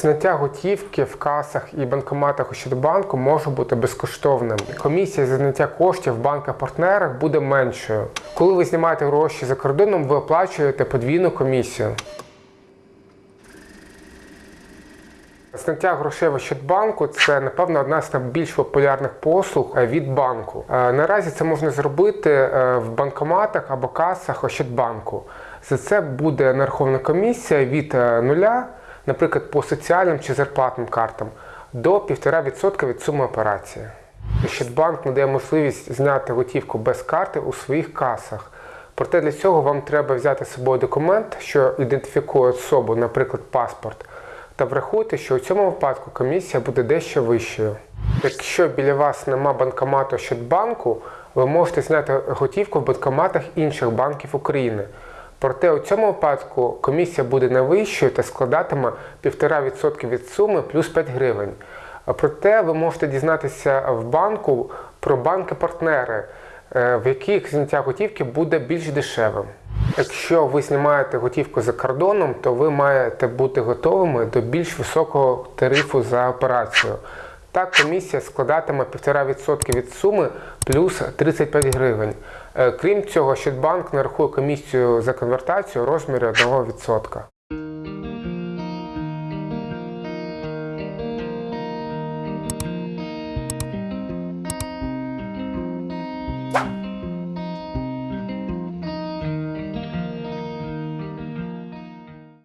Зняття готівки в касах і банкоматах Ощадбанку може бути безкоштовним. Комісія за зняття коштів в банках-партнерах буде меншою. Коли ви знімаєте гроші за кордоном, ви оплачуєте подвійну комісію. Зняття грошей в Ощадбанку це, напевно, одна з найбільш популярних послуг е, від банку. Е, Наразі це можна зробити е, в банкоматах або касах Ощадбанку. За це буде нарахована комісія від нуля, наприклад, по соціальним чи зарплатним картам, до 1,5% від суми операції. Ощадбанк надає можливість зняти готівку без карти у своїх касах. Проте для цього вам треба взяти з собою документ, що ідентифікує особу, наприклад, паспорт. Та врахуйте, що у цьому випадку комісія буде дещо вищою. Якщо біля вас нема банкомату Щадбанку, ви можете зняти готівку в банкоматах інших банків України. Проте у цьому випадку комісія буде не вищою та складатиме 1,5% від суми плюс 5 гривень. Проте ви можете дізнатися в банку про банки-партнери, е, в яких зняття готівки буде більш дешевим. Якщо ви знімаєте готівку за кордоном, то ви маєте бути готовими до більш високого тарифу за операцію. Так, комісія складатиме 1,5% від суми плюс 35 гривень. Е, Крім цього, Щодбанк нарахує комісію за конвертацію у розмірі 1%.